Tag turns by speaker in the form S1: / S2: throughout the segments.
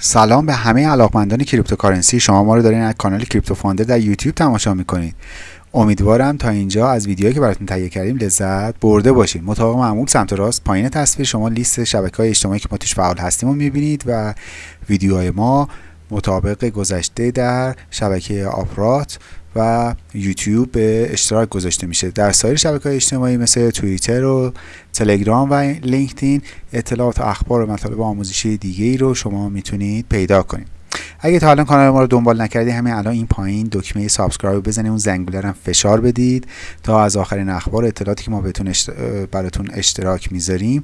S1: سلام به همه علاقمندان cryptocurrency. شما ما رو دارین از کانال کریپتو فاندر در یوتیوب تماشا می‌کنید. امیدوارم تا اینجا از ویدیوهایی که براتون تهیه کردیم لذت برده باشید مطابق معمول سمت راست پایین تصویر. شما لیست شبکه های اجتماعی که ما توش فعال هستیم رو می‌بینید و ویدیوهای ما مطابق گذشته در شبکه آپارات و یوتیوب به اشتراک گذاشته میشه. در سایر شبکه اجتماعی مثل توییتر و تلگرام و لینکدین اطلاعات و اخبار و مطالب آموزشی دیگه ای رو شما می‌تونید پیدا کنید. اگه تا الان کانال ما رو دنبال نکردید همین الان این پایین دکمه subscribe بزنید اون زنگوله هم فشار بدید تا از آخرین اخبار اطلاعاتی که ما بهتون براتون اشتراک می‌ذاریم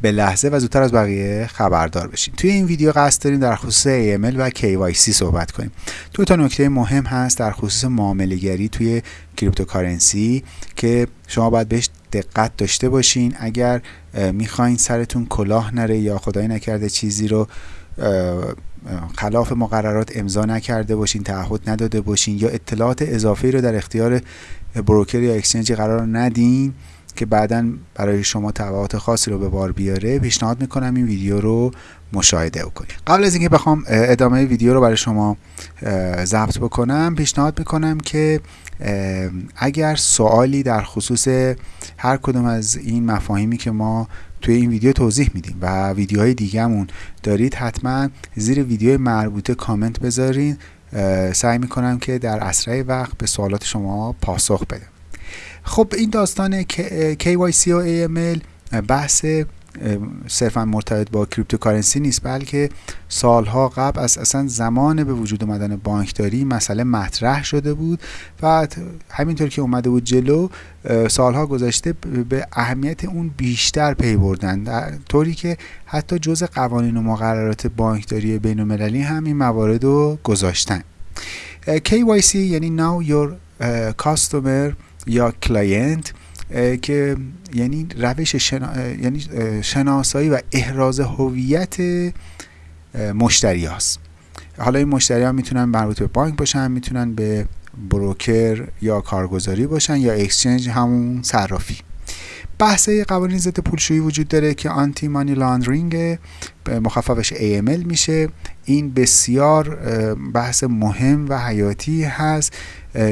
S1: به لحظه و زودتر از بقیه خبردار بشین. توی این ویدیو قصد داریم در خصوص AML و KYC صحبت کنیم. دو تا نکته مهم هست در خصوص معامله گری توی cryptocurrency که شما باید بهش دقت داشته باشین. اگر می‌خواین سرتون کلاه نره یا خدای نکرده چیزی رو خلاف مقررات امضا نکرده باشین تعهد نداده باشین یا اطلاعات اضافه رو در اختیار broker یا exchange ی قرار ندین که بعدا برای شما تبعات خاصی رو به بار بیاره پیشنهاد می‌کنم این ویدیو رو مشاهده بکنید. قبل از اینکه بخوام ادامه ویدیو رو برای شما ضبط بکنم پیشنهاد می‌کنم که اگر سوالی در خصوص هر کدوم از این مفاهیمی که ما توی این ویدیو توضیح میدیم و ویدیوهای دیگهمون دارید حتما زیر ویدیو مربوطه کامنت بذارین. سعی می‌کنم که در اسرع وقت به سوالات شما پاسخ بدم. خب این داستان KYC و AML بحث صرفا مرتبط با cryptocurrency نیست بلکه سالها قبل از اصلا زمان به وجود اومدن بانکداری مسئله مطرح شده بود و همینطور که اومده بود جلو سالها گذشته به اهمیت اون بیشتر پی بردن. در طوری که حتی جز قوانین و مقررات بانکداری بین المللی هم این موارد گذاشتن. KYC یعنی Know Your Customer یا client که یعنی روش شنا... یعنی شناسایی و احراز هویت مشتری هاست. حالا این مشتری ها می‌تونن مربوط به بانک باشن می‌تونن به بروکر یا کارگزاری باشن یا اکسچنج همون صرافی. بحث قوانین ضد پولشویی وجود داره که آنتی مانی لاندرینگ مخففش AML میشه. این بسیار بحث مهم و حیاتی هست.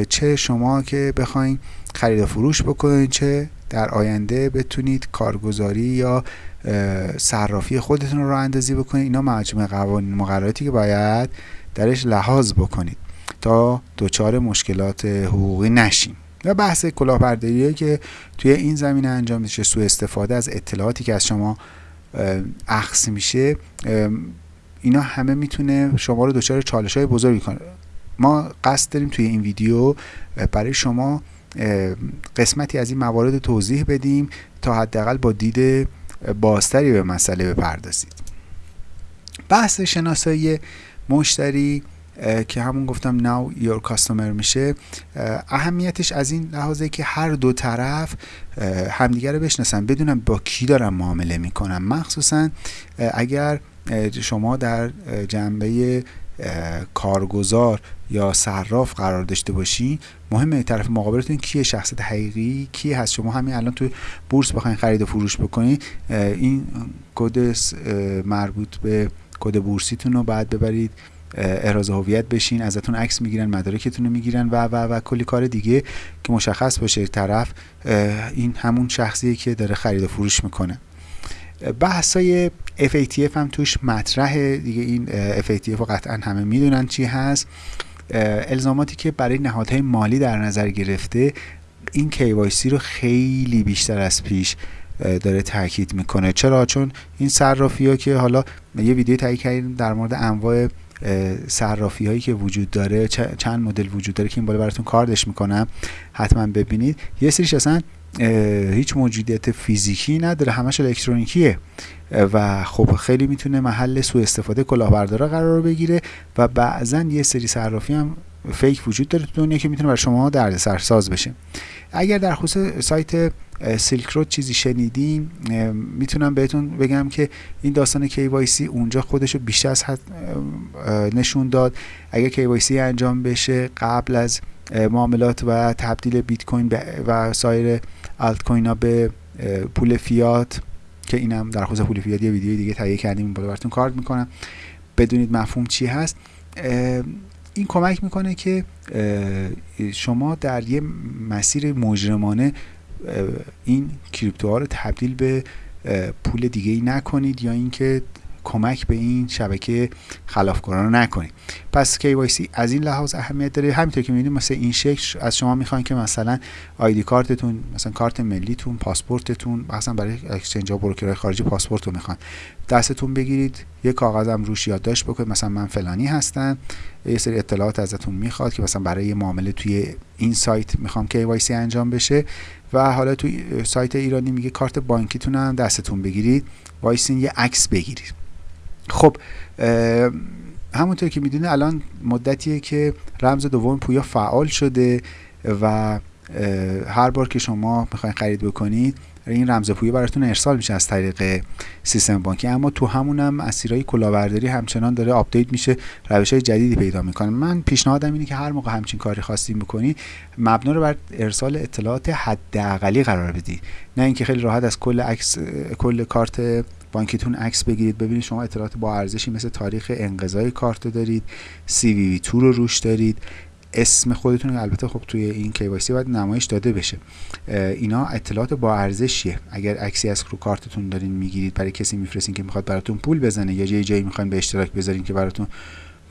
S1: چه شما که بخواین خرید و فروش بکنید چه در آینده بتونید کارگزاری یا صرافی خودتون رو اندازی بکنید. اینا مجموعه قوانین مقرراتی که باید درش لحاظ بکنید تا دچار مشکلات حقوقی نشیم. و بحث کلاهبرداری که توی این زمینه انجام میشه. سوء استفاده از اطلاعاتی که از شما اخذ میشه. اینا همه می‌تونه شما رو دچار چالش های بزرگی کنه. ما قصد داریم توی این ویدیو برای شما قسمتی از این موارد توضیح بدیم تا حداقل با دید بازتری به مسئله بپردازید. بحث شناسایی مشتری که همون گفتم now your customer میشه اهمیتش از این لحاظه که هر دو طرف همدیگه رو بشناسن بدونن با کی دارن معامله می‌کنن. مخصوصا اگر شما در جنبه کارگزار یا صراف قرار داشته باشی مهمه طرف مقابلتون کیه شخصیت حقیقی کی هست؟ شما همین الان تو بورس بخواین خرید و فروش بکنید این کد مربوط به کد بورسیتون رو بعد ببرید احراز هویت بشین ازتون عکس می‌گیرن مدارکتون رو می‌گیرن و و و کلی کار دیگه که مشخص باشه طرف این همون شخصیه که داره خرید و فروش می‌کنه. بحثای FATF هم توش مطرحه. دیگه این FATF رو قطعا همه می‌دونن چی هست. الزاماتی که برای نهادهای مالی در نظر گرفته این KYC رو خیلی بیشتر از پیش داره تاکید می‌کنه. چرا؟ چون این صرافی ها که حالا یه ویدیو تهیه کردیم در مورد انواع صرافی هایی که وجود داره چند مدل وجود داره که این بالا براتون کاردش می‌کنم. حتما ببینید. یه سریش اصلا هیچ موجودیت فیزیکی نداره همش الکترونیکیه. و خب خیلی می‌تونه محل سوء استفاده کلاهبردارا قرار بگیره و بعضا یه سری صرافی هم فیک وجود داره تو دنیا که می‌تونه برای شما دردسر ساز بشه. اگر در خصوص سایت سیلک رود چیزی شنیدیم می‌تونم بهتون بگم که این داستان KYC اونجا خودش رو بیشتر از حد نشون داد. اگر KYC انجام بشه قبل از معاملات و تبدیل بیت کوین و سایر الت کوین ها به پول فیات که اینم در خصوص پول فیات یه ویدیو دیگه تهیه کردیم بالا براتون کارت می‌کنم. بدونید مفهوم چی هست. این کمک می‌کنه که شما در یه مسیر مجرمانه این کریپتوها رو تبدیل به پول دیگه ای نکنید یا اینکه کمک به این شبکه خلافکاران رو نکنید پس KYC از این لحاظ اهمیت داره. همینطور که می‌بینید مثل این شکل از شما می‌خوان که مثلا ID card تون مثلا کارت ملیتون پاسپورتتون مثلا برای exchange ها broker های خارجی پاسپورت رو می‌خوان دستتون بگیرید یه کاغذم روش یادداشت بکنید. مثلا من فلانی هستم. یه سری اطلاعات ازتون می‌خواد که مثلا برای معامله توی این سایت می‌خوام KYC انجام بشه. و حالا توی سایت ایرانی میگه کارت بانکیتون هم دستتون بگیرید. وایسین یه عکس بگیرید. خب همونطور که می‌دونه الان مدتیه که رمز دوم پویا فعال شده و هر بار که شما می‌خواین خرید بکنید این رمز پویا براتون ارسال میشه از طریق سیستم بانکی. اما تو همونم مسیرهای کلاهبرداری همچنان داره update میشه روش های جدیدی پیدا می‌کنه. من پیشنهادم اینه که هر موقع همچین کاری خواستین بکنید مبنا رو بر ارسال اطلاعات حداقلی قرار بدید نه اینکه خیلی راحت از کل عکس کل کارت بانکیتون عکس بگیرید. ببینید شما اطلاعات با ارزشی مثل تاریخ انقضای کارت دارید سی وی وی تو رو روش دارید. اسم خودتون البته خب توی این KYC باید نمایش داده بشه. اینا اطلاعات با ارزشیه. اگر عکسی از رو کارتتون دارین می‌گیرید برای کسی میفرستین که می‌خواد براتون پول بزنه یا جای جایی می‌خواین به اشتراک بذارین که براتون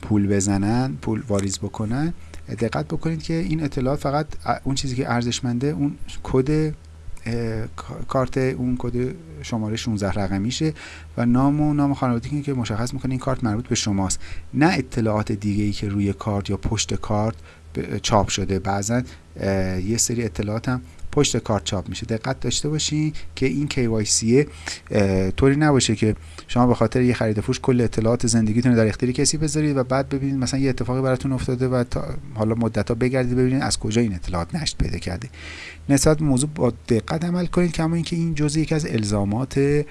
S1: پول بزنن پول واریز بکنن دقت بکنید که این اطلاعات فقط اون چیزی که ارزشمنده اون کد کارت اون کد شماره 16 رقمیشه و نام و نام خانوادگی که مشخص می‌کنه این کارت مربوط به شماست. نه اطلاعات دیگه ای که روی کارت یا پشت کارت چاپ شده. بعضا یه سری اطلاعات هم پشت کارت چاپ میشه. دقت داشته باشین که این KYC طوری نباشه که شما به خاطر یه خرید فروش کل اطلاعات زندگیتون رو در اختیار کسی بذارید و بعد ببینید مثلا یه اتفاقی براتون افتاده و تا حالا مدت ها بگردید ببینید از کجا این اطلاعات نشت پیدا کرده. نسبت موضوع با دقت عمل کنید کما اینکه این جزء یکی از الزامات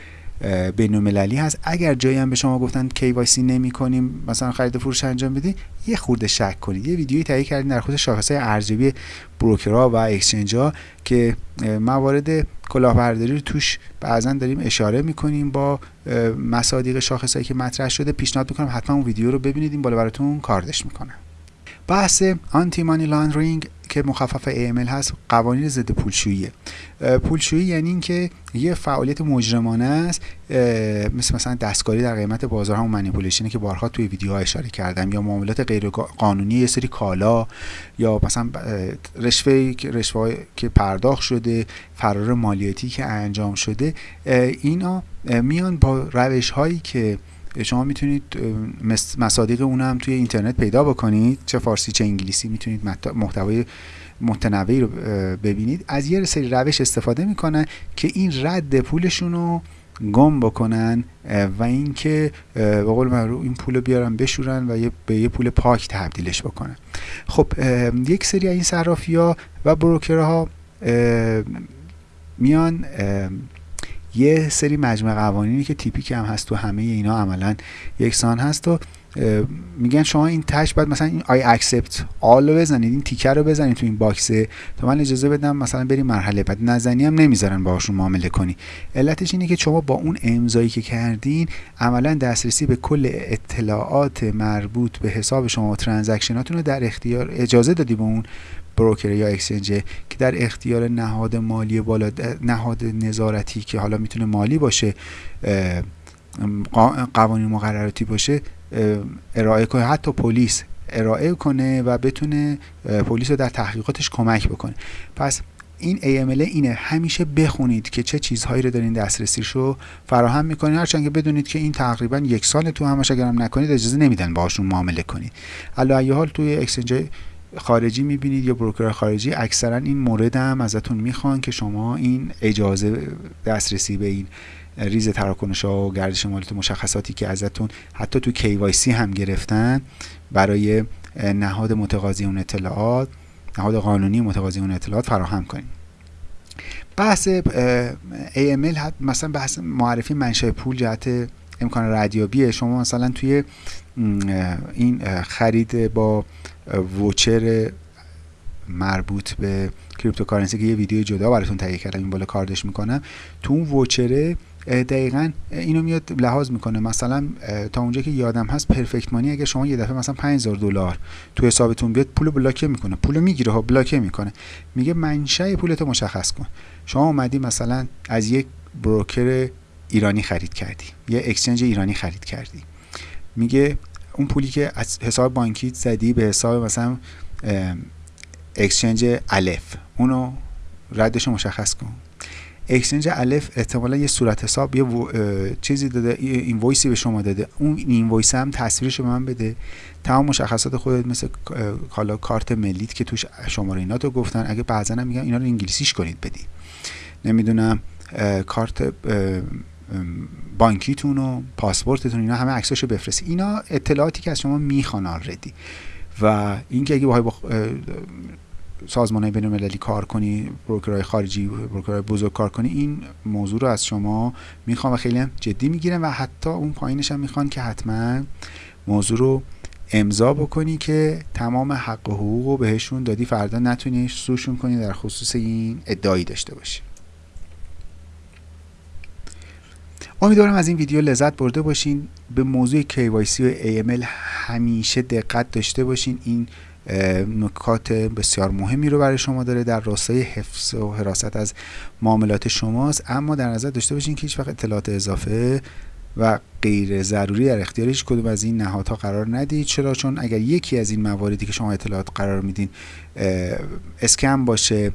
S1: بین المللی هست. اگر جایی هم به شما گفتن KYC نمی کنیم مثلا خرید فروش انجام بدید یه خورده شک کنید. یه ویدیویی تهیه کردیم در خصوص شاخص ارزیابی بروکرها و اکسچنج ها که موارد کلاهبرداری رو توش بعضا داریم اشاره می‌کنیم با مصادیق شاخصهایی که مطرح شده. پیشنهاد می‌کنم حتما اون ویدیو رو ببینید. این بالا براتون کاردش می‌کنم. بحث آنتی مانی لاندرینگ که مخفف AML هست قوانین ضد پولشویی پولشویی یعنی اینکه یه فعالیت مجرمانه است. مثل مثلا دستکاری در قیمت بازار همون منیپولیشنی که بارها توی ویدیوها اشاره کردم یا معاملات غیر قانونی یه سری کالا یا مثلا رشوه رشوه که پرداخت شده فرار مالیاتی که انجام شده اینا میان با روش هایی که شما می‌تونید مصادیق اون هم توی اینترنت پیدا بکنید. چه فارسی چه انگلیسی می‌تونید محتوای متنوعی رو ببینید. از یه سری روش استفاده می‌کنن که این رد پولشون رو گم بکنن و اینکه به قول معروف این پول بیارن بشورن و به یه پول پاک تبدیلش بکنن. خب یک سری این صرافی ها و بروکرها میان یه سری مجموعه قوانینی که تیپیک هم هست تو همه اینا عملا یکسان هست و میگن شما این تهش باید مثلا این I accept all رو بزنید این تیکر رو بزنید تو این box ه تا من اجازه بدم مثلا بریم مرحله بعد. نزنی هم نمی‌ذارن باهاشون معامله کنی. علتش اینه که شما با اون امضایی که کردین عملا دسترسی به کل اطلاعات مربوط به حساب شما و transaction اتون رو در اختیار اجازه دادی به اون broker یا exchange که در اختیار نهاد مالی بالا نهاد نظارتی که حالا می‌تونه مالی باشه قوانین مقرراتی باشه ارائه کنه حتی پلیس ارائه کنه و بتونه پلیس رو در تحقیقاتش کمک بکنه. پس این AML اینه. همیشه بخونید که چه چیزهایی رو دارین دسترسیش رو فراهم می‌کنین. هرچند که بدونید که این تقریبا یک سال تو همش اگرم نکنید اجازه نمیدن باهاشون معامله کنید علی حال توی اکسچنج خارجی می‌بینید یا بروکر خارجی اکثرا این مورد هم ازتون می‌خوان که شما این اجازه دسترسی به این ریز تراکنش ها و گردش مالیات مشخصاتی که ازتون حتی تو KYC هم گرفتن برای نهاد متقاضی اون اطلاعات نهاد قانونی متقاضی اون اطلاعات فراهم کنید بحث AML مثلا بحث معرفی منشأ پول جهت امکان ردیابی شما مثلا توی این خرید با voucher مربوط به cryptocurrency که یه ویدیو جدا براتون تهیه کردم این بالا کاردش می‌کنم. تو اون voucher ه دقیقا اینو میاد لحاظ می‌کنه. مثلا تا اونجا که یادم هست Perfect Money اگه شما یه دفعه مثلا 5000 دلار تو حسابتون بیاد پول block ه می‌کنه. پول می‌گیره ها block ه می‌کنه. میگه منشأ پولتو مشخص کن. شما اومدی مثلا از یک broker ایرانی خرید کردی. یه exchange ایرانی خرید کردی. میگه اون پولی که از حساب بانکی زدی به حساب مثلا exchange الف. اونو ردش مشخص کن. exchange الف احتمالا یه صورت حساب یه چیزی داده invoice ی به شما داده. اون invoice هم تصویرش به من بده. تمام مشخصات خودت مثل کالا کارت ملیت که توش شماره اینا تو گفتن اگه بعضا هم میگم اینا رو انگلیسیش کنید بدی. نمی‌دونم کارت بانکیتون و پاسپورتتون اینا همه عکساشو بفرستی. اینا اطلاعاتی که از شما می‌خوان آردی و اینکه اگه با سازمان های بین المللی کار کنی بروکرهای خارجی بروکرهای بزرگ کار کنی این موضوع رو از شما می‌خوان و خیلی هم جدی می‌گیرن و حتی اون پایینش هم می‌خوان که حتما موضوع رو امضا بکنی که تمام حق و حقوق رو بهشون دادی. فردا نتونی سوشون کنی در خصوص این ادعایی داشته باشی. امیدوارم از این ویدیو لذت برده باشین. به موضوع KYC و AML همیشه دقت داشته باشین. این نکات بسیار مهمی رو برای شما داره. در راستای حفظ و حراست از معاملات شماست. اما در نظر داشته باشین که هیچ وقت اطلاعات اضافه و غیر ضروری در اختیار هیچ کدوم از این نهادها قرار ندید. چرا؟ چون اگر یکی از این مواردی که شما اطلاعات قرار میدین scam باشه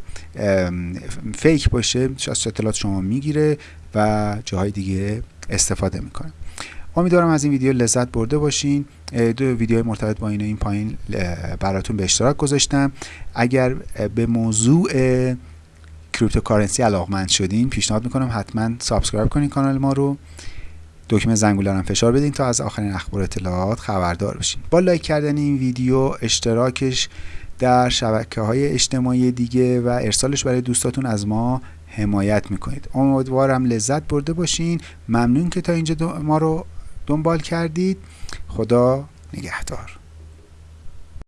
S1: fake باشه از اطلاعات شما می‌گیره. و جاهای دیگه استفاده می‌کنه امیدوارم از این ویدیو لذت برده باشین. دو ویدیو مرتبط با این این پایین براتون به اشتراک گذاشتم. اگر به موضوع cryptocurrency علاقمند شدین پیشنهاد می‌کنم حتما subscribe کنین کانال ما رو. دکمه زنگوله هم فشار بدین تا از آخرین اخبار اطلاعات خبردار بشین. با لایک کردن این ویدیو اشتراکش در شبکه های اجتماعی دیگه و ارسالش برای دوستاتون از ما حمایت می‌کنید. امیدوارم لذت برده باشین. ممنون که تا اینجا ما رو دنبال کردید. خدا نگهدار.